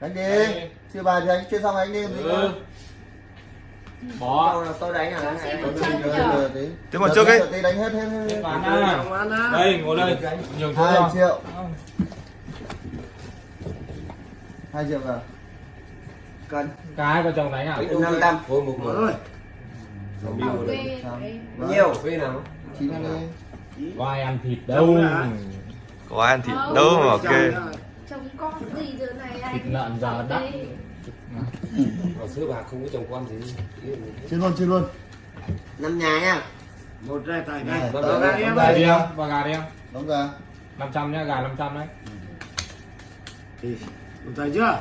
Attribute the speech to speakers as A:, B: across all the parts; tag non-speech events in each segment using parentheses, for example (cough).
A: đánh đi chưa bài thì anh chưa xong anh đi
B: Ừ. Bỏ.
C: Đâu là tôi đánh à.
A: Thế
D: một trước ấy.
A: Tí đánh hết hết hết.
B: à. Đây, ngồi đây. Nhường chỗ
A: Hai triệu, hai triệu cả.
C: Cân
B: Cái có chồng đánh à?
C: năm trăm
E: Thôi một
C: mở. rồi
F: kê.
C: Nhiều
E: Phê nào?
A: Chín đi.
B: Có ai ăn thịt đâu.
C: Đã.
D: có ăn thịt đâu mà ok
F: Chồng con gì giờ này anh?
B: Thịt lợn giờ đắt.
E: Ở xưa bà không có chồng con gì.
A: Chín luôn, chín luôn.
C: năm nhà nha một đây đây
A: Này, tới
C: ra
A: đây,
C: em.
B: Gà
C: ơi
B: đi em, và gà đi em.
A: Đóng ra.
B: 500 nhá, gà 500 đấy.
C: thì tay chưa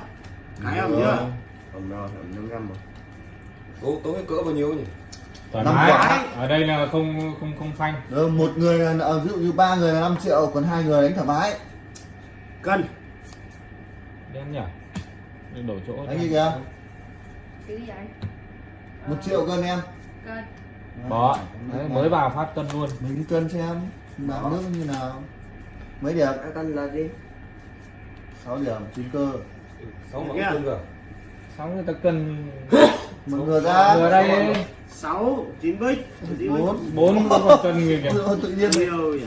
C: cái em chưa. Ẩm rồi, ẩm năm trăm rồi
E: Tối tối cỡ bao nhiêu nhỉ?
B: Thoải mái. Ở đây là không không không phanh.
A: Được, một người là à, ví dụ như ba người là 5 triệu, còn hai người đánh thoải mái.
C: cân
B: Đen nhỉ? Để đổi chỗ.
A: Đánh gì kìa?
F: Cái gì anh?
A: Một triệu cân em.
F: Cân.
B: Bỏ. Đấy, mới vào phát cân luôn.
A: Mình cân xem. Mạng nước như nào. Mấy điểm?
C: cân là gì
A: 6 điểm, chín cơ.
E: Sáu mẫu
C: Nghe.
E: cân rồi.
B: Xong người ta cân (laughs)
A: Một người ra.
B: vừa đây
C: sáu chín bích
A: Bốn.
B: bốn con cân người kìa.
A: Tự nhiên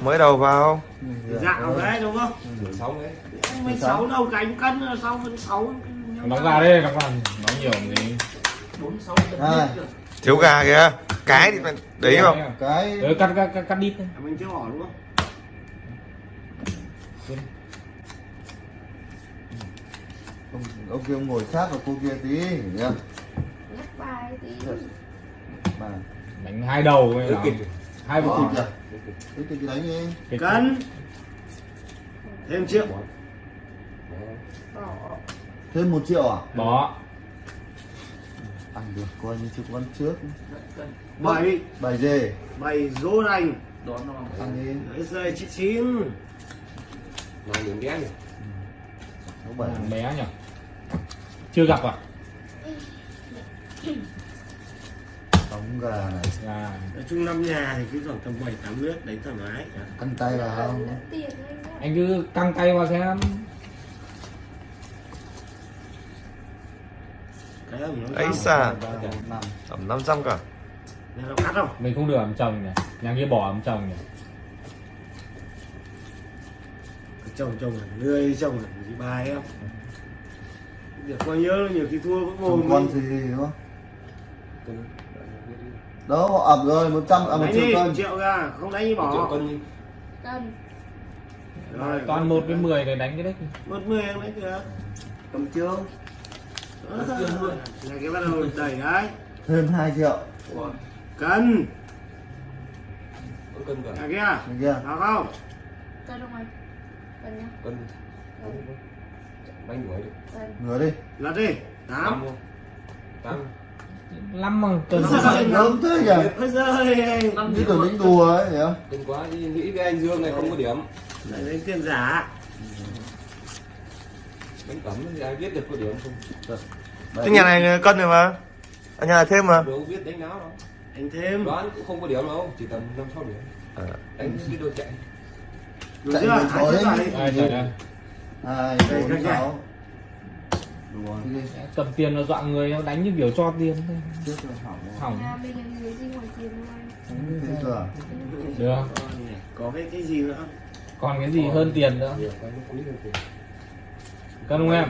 D: mới đầu vào
C: dạo đấy đúng không
E: Mười sáu đấy.
C: mình sáu đâu cánh cân sau vẫn sáu
B: Đóng gà đây, đóng gà. Nói nhiều gì.
A: Hai.
D: thiếu gà kìa cái thì phải đấy không
A: Cái
B: Ừ, cắt cắt cắt, cắt đít thôi.
C: mình chưa bỏ đúng không
A: ông, ông kia ông ngồi sát vào cô kia tí nhá.
F: Bài tí.
A: Mà
B: Đánh hai đầu
E: Cứ
B: nào. Hai vụ thịt.
A: Thì đánh đi.
C: Cân thêm triệu.
A: Thêm một triệu à?
B: Bỏ.
A: Ăn được coi như chục văn trước.
C: bảy
A: Bài dê.
C: bảy rô đành
A: Ăn đi.
C: đấy rơi chín chín
E: Nào điểm đen nhỉ?
A: Bảy.
B: Thằng bé nhỉ? Chưa gặp à?
A: Đóng gà này.
B: À,
C: nói chung năm nhà thì cứ khoảng tầm bảy tám nước đấy thoải mái
A: Ăn tay vào không?
F: Anh
B: cứ căng tay vào xem.
D: ấy
A: năm.
D: tầm 500 cả
C: cắt không
B: Mình không được ấm chồng nhỉ? Nhà kia bỏ ấm chồng nhỉ?
C: chồng chồng là người chồng là gì bài em được coi nhớ nhiều khi thua cũng ngồi
A: con gì đúng không? Đó họ ập rồi 100 à 1
C: đánh
A: triệu
C: đi
A: cân.
C: triệu ra không đánh đi
E: Một triệu
C: bỏ
E: cân đi.
F: Cân.
C: rồi
B: Toàn 1 với 10 để đánh cái đấy.
C: một mươi em đấy kìa
A: Cầm trương.
C: Đó, là cái bắt đầu đẩy đấy
A: Thêm 2 triệu.
C: cân
E: Có cân cả.
C: à kia
A: chưa?
C: nào không
F: Cân không anh? Cân nhá.
E: Cân. Đuổi được.
F: Cân.
A: Ngửa đi.
C: lật đi
E: Tám?
C: Tám.
B: Lắm mà cân.
A: Lớn thế
C: giời
A: Như kiểu đánh đùa ấy không?
E: Đừng quá đi nghĩ cái anh Dương này không có điểm.
C: lại đánh tiền giả
E: Bánh cẩm thì ai biết được có điểm không?
D: cái nhà này cân rồi mà ở nhà này thêm mà
E: Đâu biết đánh nào đâu.
C: đánh thêm
E: Đoán cũng không có điểm đâu, chỉ tầm năm sáu điểm.
D: À.
E: Đánh biết đôi chạy.
C: được
A: Chạy
C: chưa
A: với
C: hai
A: chó
C: chiếc
A: đấy.
C: này
B: Ai Cầm tiền nó dọa người nó đánh như kiểu cho tiền thôi.
A: Hỏng
F: là?
B: Được.
C: có cái cái gì nữa
B: Còn cái gì hơn tiền nữa? Cân không em?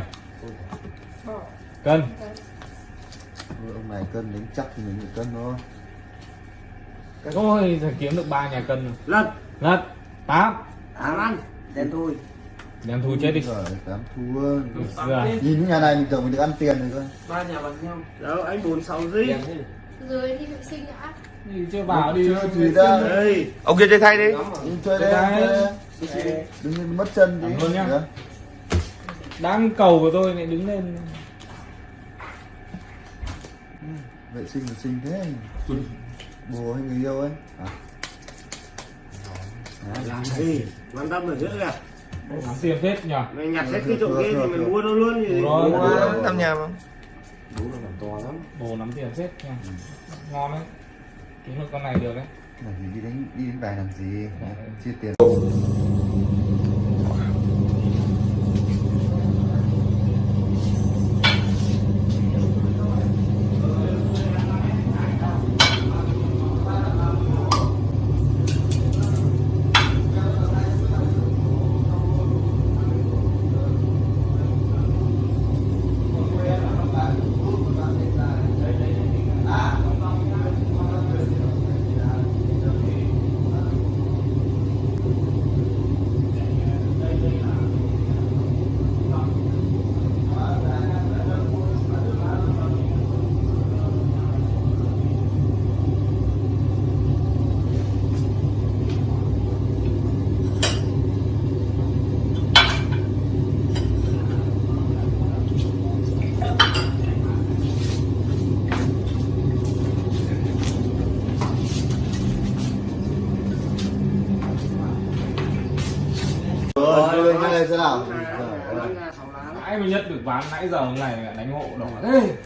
B: Cân.
A: Ông này cân đánh chắc thì mình cân thôi.
B: Ôi, thằng kiếm được ba nhà cân rồi.
C: lật
B: Lật. 8.
C: tám ăn đen thui
B: Đem thu chết đi.
A: Rồi, tám thua. Nhìn nhà này mình tưởng mình được ăn tiền rồi cơ.
E: Ba nhà bằng nhau.
C: đâu anh bốn sáu dí
E: Đen thế.
F: Dưới đi vệ sinh đã.
B: Đi chưa vào đi.
A: Chưa gì ra.
C: đây
D: ông kia chơi thay đi.
A: Đi chơi đây. Đừng nên mất chân tí.
B: ơn nhá. Đang cầu của tôi lại đứng lên.
A: Vệ sinh vệ sinh thế. Bồ hay người yêu ấy. À.
C: Làm gì quan tâm được hết kìa
B: Lắm tiền phết nhỉ?
C: mình nhặt hết cái chỗ kia thì mình mua đâu luôn gì
B: Rồi,
C: mua
B: rồi.
D: năm nhà mà
E: Đúng là làm to lắm.
B: Bồ nắm tiền phết nha. Ngon đấy. Kiếm được con này được đấy.
A: Làm gì đi đánh đi đánh bài làm gì? Chia tiền.
C: Đánh ra sáu lá đấy.
B: nãy mới nhất được ván nãy giờ hôm này lại đánh hộ đỏ thế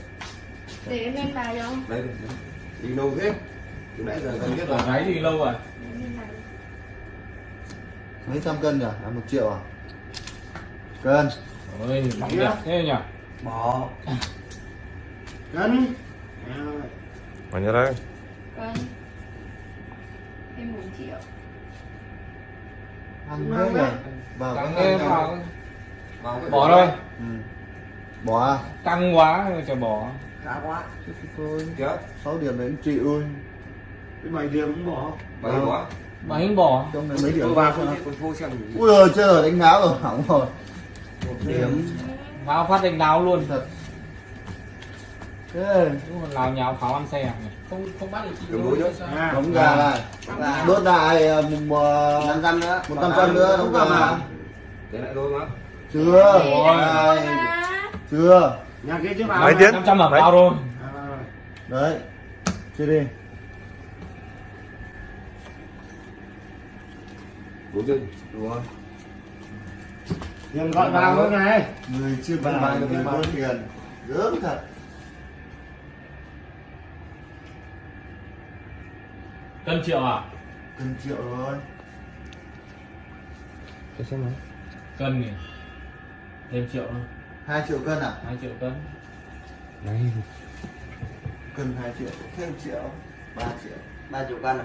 F: để em lên bài
E: đây. Đi đâu thế? Từ nãy giờ gần nhất rồi.
B: gáy thì lâu rồi
A: mấy trăm cân nhỉ à một triệu à cân
B: ôi bóng đẹp thế nhỉ
E: Bỏ.
C: cân Rồi.
D: Mà nhớ đấy.
F: cân em bốn triệu
A: ăn thế nhỉ vào
B: căng
A: cân
B: vào bỏ thôi
A: ừ. bỏ à
B: căng quá rồi chả bỏ
E: Khá quá.
A: Thôi
E: Chết.
A: sáu điểm đến chị ơi
C: cái bảy điểm cũng bỏ
E: Bảy
A: Vâng.
E: quá.
B: mà anh bỏ
A: trong này mấy điểm
E: phô xem.
A: ui rồi chơi rồi đánh ngáo rồi hỏng rồi
E: Một điểm.
B: vào phát đánh đáo luôn
A: thật thế
B: Đúng là lào nhào pháo ăn xe à? Không không bắt được chị
E: Đường đối nữa.
C: à,
A: đóng gà này đốt lại ờ, mùng
E: Năm trăm nữa.
A: một trăm cân nữa đóng gà
E: Để lại thôi mà.
A: chưa
F: mà.
A: chưa
C: nhà kia chưa vào
D: Mấy
C: mà.
D: tiếng?
B: năm trăm là
D: Mấy?
B: vào rồi
C: rồi.
A: đấy chưa đi
E: Đủ chưa?
A: đúng rồi
C: tiền gọi vào nữa này
A: người chưa được người có tiền gớm thật
B: cân triệu à?
A: Cần triệu rồi.
E: Cho xem nào.
B: cân nhỉ? Thêm triệu thôi.
A: Hai triệu cân à?
B: Hai triệu cân.
E: Này.
A: cân hai triệu thêm triệu ba triệu.
E: Ba triệu cân à?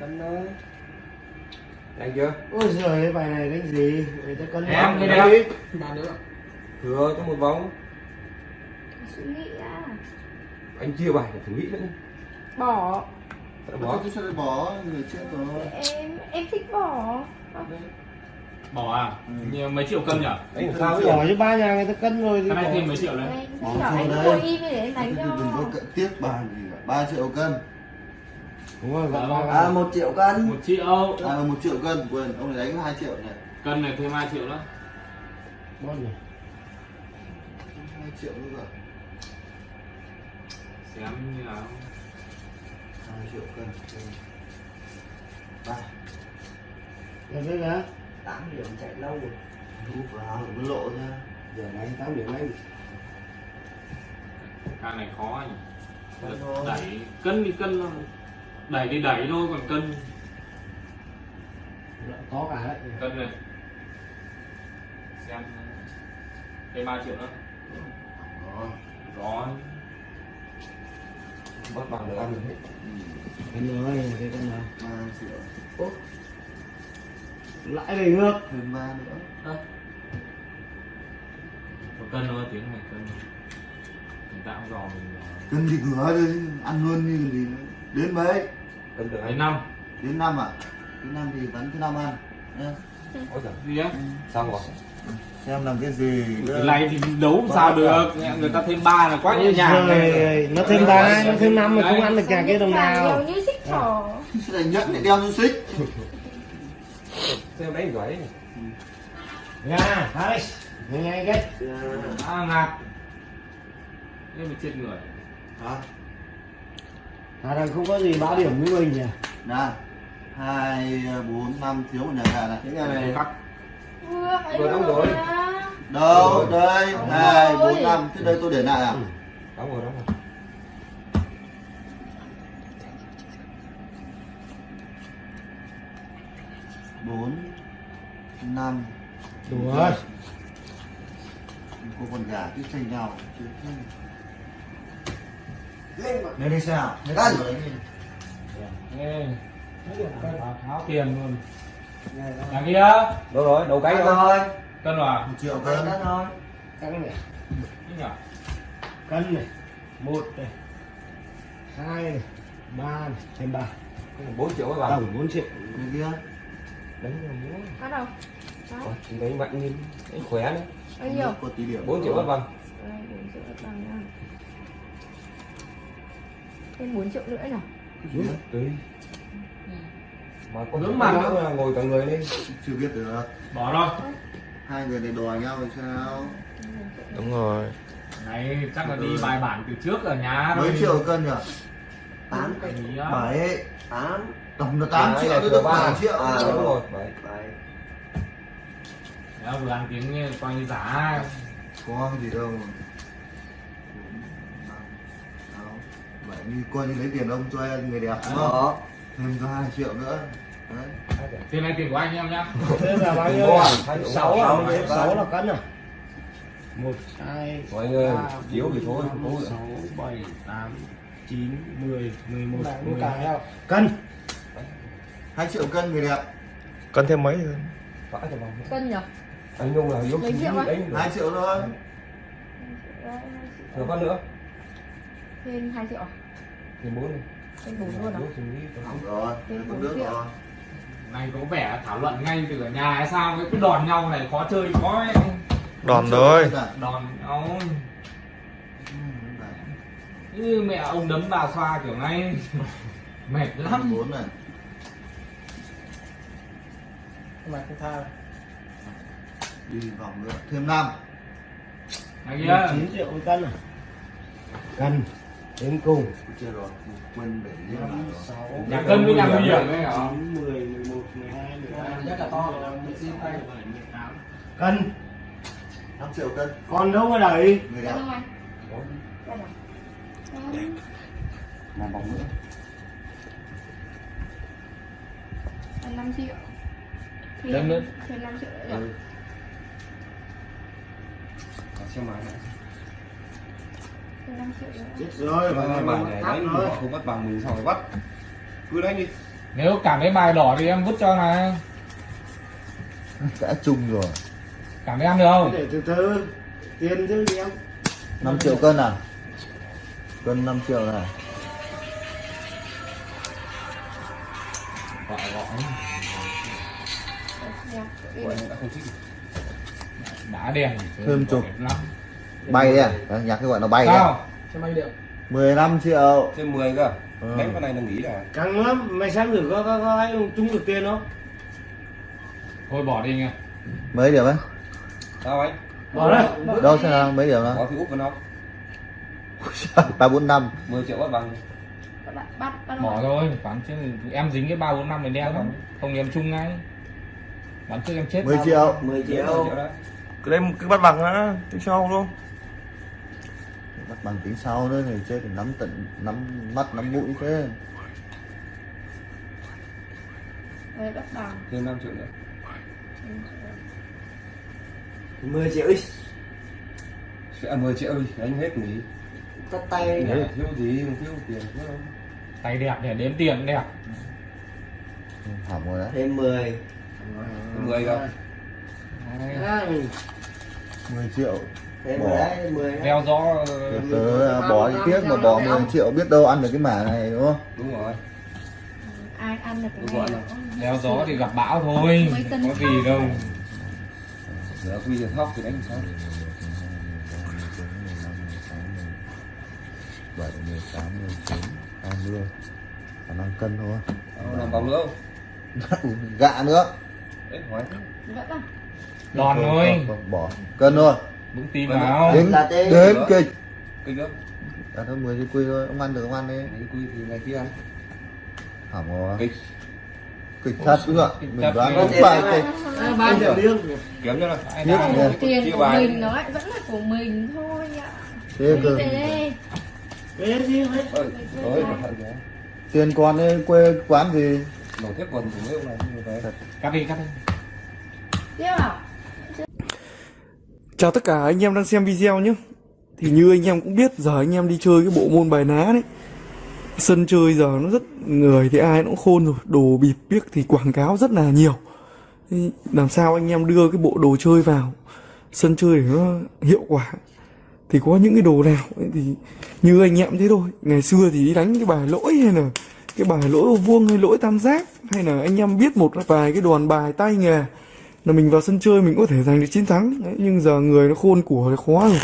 E: Cân thôi. Đánh chưa?
C: ôi giời cái bài này đánh gì? Người ta cân
B: em cái đấy. Ba nữa
E: Thừa cho một vòng.
F: suy nghĩ à
E: Anh chia bài phải thử nghĩ nữa.
F: bỏ
A: bỏ tôi sẽ bỏ người chết rồi
F: em em thích bỏ
B: bỏ à? Nhiều mấy triệu cân nhỉ?
E: Làm sao
C: bỏ cho ba nhà người ta cân rồi thì
B: cái này
C: bỏ.
B: thêm mấy triệu đấy.
F: Anh
A: Bỏ
F: anh cho
A: thì đừng có tiếp bàn gì cả. Ba triệu cân.
C: Đúng rồi gọi
B: Đó.
C: vào.
A: à một triệu cân.
B: Một triệu.
A: À một triệu cân. Quên ông này đánh hai triệu này.
B: Cân này thêm hai triệu nữa.
C: Bon này.
A: hai triệu nữa rồi.
B: Xem như nào
A: hai triệu cân ba.
C: Rồi đây là
E: Tám điểm chạy lâu rồi.
A: thu vào mới lộ nha
C: giờ này tám điểm anh
B: cái này khó
A: thôi.
B: đẩy cân thì cân thôi. đẩy thì đẩy thôi còn cân.
C: Có cả đấy.
B: Cân này. Xem thêm ba triệu nữa.
A: Đó.
B: rồi
E: Bắt bằng được ăn được hết.
C: cân rồi cái cân nào?
A: Ba triệu
C: lãi về ngược
A: thêm ba nữa.
B: Một cân thôi tiếng này cân. Mình tạo giò mình
A: cân thì cửa đi ăn luôn như gì nữa. Đến mấy?
E: Cân được
B: đến năm.
A: Đến năm à? Đến năm thì vẫn thứ năm ăn nhá
B: Á?
E: Xong rồi.
A: xem làm cái gì
B: cái này thì đấu sao được. Người ta thêm ba là quá nhẹ nhàng
C: rồi
B: này
C: nó thêm ba nó thêm năm mà không ăn được nhà kia đồng nào.
F: Nhiều như xích thỏ.
A: Sẽ đánh nhất lại đeo như xích.
E: Xem đánh giỏi đấy.
C: nha hai. Nhanh cái.
B: À ngạc thế mà chết người.
A: Hả?
C: À thằng không có gì báo điểm với mình nhỉ?
A: Nào hai bốn năm thiếu một nhà gà này.
E: Những nhà này
B: cắt
F: vừa
E: đóng rồi.
F: mà.
A: đâu đây. Hai bốn năm thế đây tôi để lại à?
E: Đóng rồi đóng rồi.
A: bốn năm.
C: Đủ rồi.
A: Cô con gà cứ tranh nhau. Chứ lên đi sao cân.
B: Ê, tháo- tiền luôn. Nhà kia.
E: Đâu rồi, đầu cái rồi.
B: cân vào
A: một triệu cân.
E: Thôi.
C: cân này. Cân này. Một này. Hai này. Ba này. Thêm ba.
E: 4 triệu các bạn.
C: tổng bốn triệu.
A: Cái kia.
E: Đánh là muốn.
F: bắt đầu.
E: Ôi, Đánh mạnh như đánh khỏe đấy.
F: bao nhiêu?
A: Có tí điểm
E: 4 triệu các bạn.
F: Bốn triệu bằng nha. Thêm 4 triệu nữa nhỉ
E: Tùy. Mà có
B: Nướng
E: thể
B: mặt
E: nữa là ngồi cả người lên.
A: chưa biết được
B: bỏ thôi
A: hai người này đòi nhau thì sao
D: Đúng rồi.
B: này chắc là đi bài bản từ trước ở nhà
A: mấy triệu cân nhỉ
E: Tám.
A: Bảy
E: Tám.
A: tổng là tám triệu
E: là
A: tôi được
E: ba.
A: bảy triệu
E: À đúng rồi. Bảy.
A: bảy
B: Đấy, vừa ăn tiếng như coi như giả
A: có gì đâu bảy như coi như lấy tiền ông cho em người đẹp đúng không?
E: Đó.
A: thêm cho hai triệu nữa
B: tiền này tiền của anh em nhá.
C: Thế là bao nhiêu?
E: À?
C: sáu
E: Sáu
C: à? Sáu là cân à? Một hai
E: Mọi người
C: ba,
E: chiếu thì thôi,
C: bốn,
E: không
C: sáu bảy tám chín mười mười một mười hai. cân.
A: Hai triệu cân người đẹp.
D: Cân thêm mấy
F: Cân nhỉ?
E: anh Nhung là yếu
F: Mấy
E: chí
F: triệu á?
E: đánh được.
A: Hai triệu thôi.
E: Rồi con nữa.
F: Thêm 2 triệu à?
E: thì bốn
F: Thêm 4 luôn à?
A: Hỏng rồi.
F: Thêm bốn
A: nước
F: triệu.
B: Này có vẻ thảo luận ngay từ ở nhà hay sao cái cứ đòn nhau này khó chơi khó ấy.
D: Đòn rồi.
B: đòn nhau
A: Ừ, đấy.
B: như mẹ ông đấm bà xoa kiểu ngay (laughs) mệt lắm.
A: Bốn này.
C: Mà không tha
A: đi vòng nữa. Thêm năm.
B: Này kia.
C: Chín triệu cân à? Cân. Đến cùng.
A: Chưa rồi. Quên để
B: nhà cân với nhà nguy hiểm đấy hả?
C: Mười
B: Rất là to.
C: cân.
A: Năm triệu cân.
C: Còn đâu mà đẩy?
A: Người đẹp.
F: À?
E: Làm vòng nữa.
F: Cân 5 triệu. Thêm,
B: Thêm nữa.
F: thêm 5 triệu nữa
A: ừ.
F: 5 triệu nữa.
C: Chết rồi.
E: Bài này, bài này đánh
C: rồi.
E: họ không bắt bằng mình sao phải bắt. Cứ đánh đi
B: nếu cảm thấy bài đỏ thì em vứt cho này.
A: Đã chung rồi.
B: Cảm thấy ăn được không?
C: Để từ từ. Tiền chứ gì em.
A: 5 triệu cân à? Cân 5 triệu này.
B: Gọi gọi.
E: Đã
B: đèn đẹp lắm.
A: Bay đấy à? Nhạc cái gọi nó bay đấy à?
B: sao
A: 15 triệu.
E: Thêm 10 cơ.
A: Ừ.
E: đánh con này là nghỉ là
C: căng lắm. Mày xem thử có có có ai chung được tiền không?
B: Thôi bỏ đi nha
A: mấy điểm ấy?
E: Sao anh
C: bỏ đây.
A: Đâu xem nào mấy điểm
E: có
A: đó
E: thì úp vào nó
A: ba bốn năm.
E: 10 triệu bắt bằng.
B: Bỏ thôi bán chứ em dính cái ba bốn năm mình đen lắm. Không em chung ngay. Bán trước em chết
A: 10 triệu.
E: 10
C: 10
E: triệu. đấy.
D: Cứ đây cứ bắt bằng đã Tính sau luôn
A: bắt bằng tính sau nữa thì chơi thì nắm tận nắm mắt nắm mũi thế.
F: Đấy, bắt bằng
E: thêm 5 triệu nữa.
C: 10 triệu. Đi.
E: Sẽ 10 triệu đi đánh hết nghỉ.
C: Tắt tay
E: Đấy, thiếu gì thiếu tiền thiếu đâu.
B: Tay đẹp để đếm tiền đẹp.
A: Hỏng rồi đấy.
E: Thêm 10 thêm 10 cơ
B: Đấy.
C: à,
A: 10 triệu Bỏ.
E: đấy 10
B: đeo gió
A: Từ tớ bỏ đi tiếc mà bỏ 10 triệu biết đâu ăn được cái mả này đúng không?
E: Đúng rồi.
F: Ai ăn được cái này?
B: Đeo gió thì gặp bão thôi có gì đâu.
E: Giờ quy tiền thóc thì đánh sao?
A: 7, 18, 19, 20 Khả năng cân thôi.
E: Đó, làm vòng nữa không? (laughs)
A: Gạ nữa.
E: Đấy
B: đòn thôi.
A: Bỏ. Cân thôi
B: vững tin
E: Vâng.
B: vào
A: Đến,
E: Là tê.
A: đến kịch
E: kinh đó
A: Đã thôi 10 cái quy thôi Ông ăn được ông ăn đi.
E: Đấy, quy thì ngày kia. Ăn
A: Hỏng rồi.
E: Kịch.
A: Kịch thật đúng ạ?
B: Kịch
A: Mình đoán
B: đấy.
A: không phải kịch.
C: À, ba triệu điên
E: kiếm cho
A: nhỉ.
F: Tiền của
E: bài.
F: mình nó lại vẫn là của mình thôi ạ.
A: Thế
F: Đi
A: cơ
C: cái
A: Tiền con ấy quê quán gì?
E: Nổ thép quần của mấy ông này. Như thế
B: cắt đi cắt đi.
F: Tiếp à?
G: Chào tất cả anh em đang xem video nhé. Thì như anh em cũng biết, giờ anh em đi chơi cái bộ môn bài ná đấy. Sân chơi giờ nó rất người thì ai cũng khôn rồi. Đồ bịp biếc thì quảng cáo rất là nhiều. Làm sao anh em đưa cái bộ đồ chơi vào? Sân chơi để nó hiệu quả. Thì có những cái đồ nào thì như anh em thế thôi. Ngày xưa thì đi đánh cái bài lỗi hay là cái bài lỗi ô vuông hay lỗi tam giác. Hay là anh em biết một vài cái đoàn bài tay nghề là mình vào sân chơi mình có thể giành được chiến thắng. Đấy, nhưng giờ người nó khôn của nó khó rồi.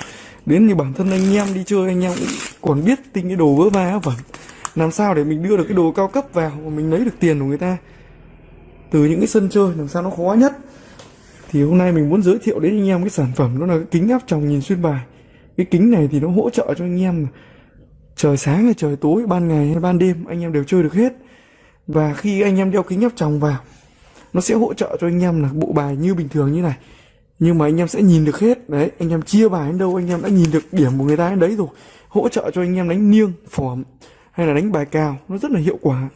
G: Đến như bản thân anh em đi chơi anh em cũng còn biết tính cái đồ vỡ va vẩn. Làm sao để mình đưa được cái đồ cao cấp vào mà mình lấy được tiền của người ta? Từ những cái sân chơi làm sao nó khó nhất? Thì hôm nay mình muốn giới thiệu đến anh em cái sản phẩm đó là cái kính áp tròng nhìn xuyên bài. Cái kính này thì nó hỗ trợ cho anh em trời sáng hay trời tối ban ngày hay ban đêm anh em đều chơi được hết. Và khi anh em đeo kính áp tròng vào nó sẽ hỗ trợ cho anh em là bộ bài như bình thường như này. Nhưng mà anh em sẽ nhìn được hết. Đấy, anh em chia bài đến đâu, anh em đã nhìn được điểm của người ta đến đấy rồi. Hỗ trợ cho anh em đánh niêng phỏm, hay là đánh bài cào nó rất là hiệu quả.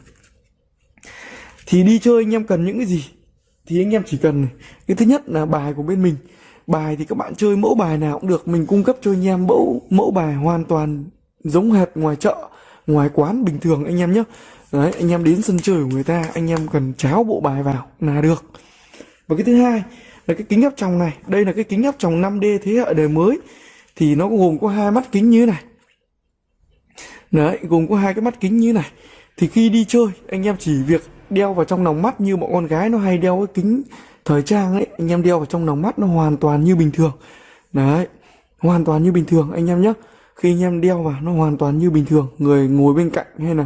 G: Thì đi chơi anh em cần những cái gì? Thì anh em chỉ cần này. cái thứ nhất là bài của bên mình. Bài thì các bạn chơi mẫu bài nào cũng được. Mình cung cấp cho anh em mẫu mẫu bài hoàn toàn giống hệt ngoài chợ, ngoài quán bình thường anh em nhé đấy, anh em đến sân chơi của người ta, anh em cần cháo bộ bài vào là được. Và cái thứ hai là cái kính áp tròng này. Đây là cái kính áp tròng 5D thế hệ đời mới. Thì nó gồm có hai mắt kính như thế này. Đấy, gồm có hai cái mắt kính như thế này. Thì khi đi chơi, anh em chỉ việc đeo vào trong lòng mắt như bọn con gái nó hay đeo cái kính thời trang ấy. Anh em đeo vào trong lòng mắt nó hoàn toàn như bình thường. Đấy, hoàn toàn như bình thường, anh em nhé. Khi anh em đeo vào, nó hoàn toàn như bình thường. Người ngồi bên cạnh hay là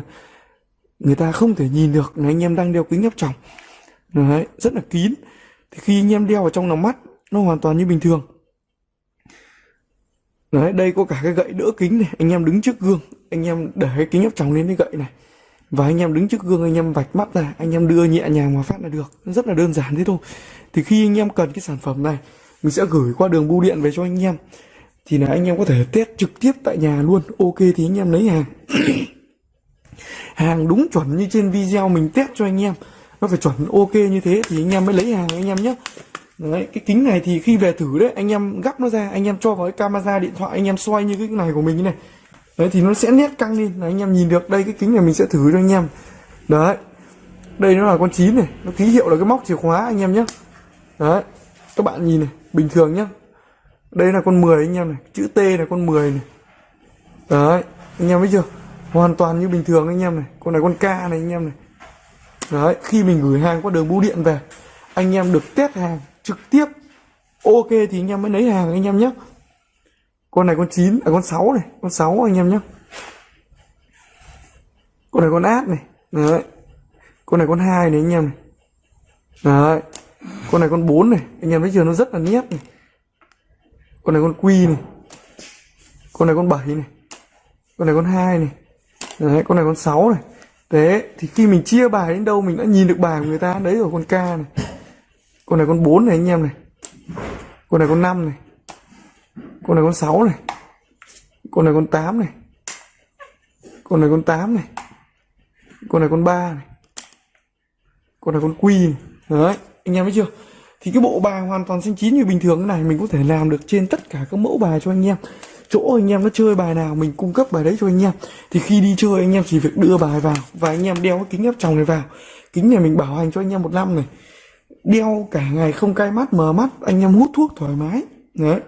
G: người ta không thể nhìn được là anh em đang đeo kính áp tròng. Đấy, rất là kín. Thì khi anh em đeo vào trong lòng mắt, nó hoàn toàn như bình thường. Đấy, đây có cả cái gậy đỡ kính này. Anh em đứng trước gương, anh em để cái kính áp tròng lên cái gậy này. Và anh em đứng trước gương, anh em vạch mắt ra, anh em đưa nhẹ nhàng mà phát là được. Rất là đơn giản thế thôi. Thì khi anh em cần cái sản phẩm này, mình sẽ gửi qua đường bưu điện về cho anh em. Thì là anh em có thể test trực tiếp tại nhà luôn. Ok thì anh em lấy hàng. (clears throat) hàng đúng chuẩn như trên video mình test cho anh em. Nó phải chuẩn ok như thế thì anh em mới lấy hàng anh em nhé. Đấy, cái kính này thì khi về thử đấy, anh em gắp nó ra, anh em cho vào cái camera điện thoại, anh em xoay như cái này của mình như này. Đấy, thì nó sẽ nét căng lên. Là anh em nhìn được, đây cái kính này mình sẽ thử cho anh em. Đấy, đây nó là con chín này, nó ký hiệu là cái móc chìa khóa anh em nhé. Đấy, các bạn nhìn này, bình thường nhá đây là con 10 anh em này, chữ T là con 10 này. Đấy, anh em thấy chưa? Hoàn toàn như bình thường anh em này. Con này con K này anh em này. Đấy, khi mình gửi hàng qua đường bưu điện về, anh em được test hàng trực tiếp. Ok thì anh em mới lấy hàng anh em nhé. Con này con 9 à con 6 này, con 6 anh em nhé. Con này con át này. Đấy. Con này con hai này anh em này. Đấy. Con này con 4 này. Anh em thấy chưa? Nó rất là nét này. Con này con quy này. Con này con 7 này. Con này con hai này. Ờ, đấy con này con 6 này. Thế, thì khi mình chia bài đến đâu mình đã nhìn được bài của người ta, đấy rồi con K này. Con này con 4 này anh em này. Con này con 5 này. Con này con 6 này. Con này con 8 này. Con này con 8 này. Con này con 3 này. Con này con quy này. Đấy, anh em thấy chưa? Thì cái bộ bài hoàn toàn xanh chín như bình thường thế này mình có thể làm được trên tất cả các mẫu bài cho anh em chỗ anh em nó chơi bài nào, mình cung cấp bài đấy cho anh em. Thì khi đi chơi, anh em chỉ việc đưa bài vào và anh em đeo cái kính áp tròng này vào. Kính này mình bảo hành cho anh em một năm này. Đeo cả ngày không cay mắt, mờ mắt, anh em hút thuốc thoải mái. Đấy.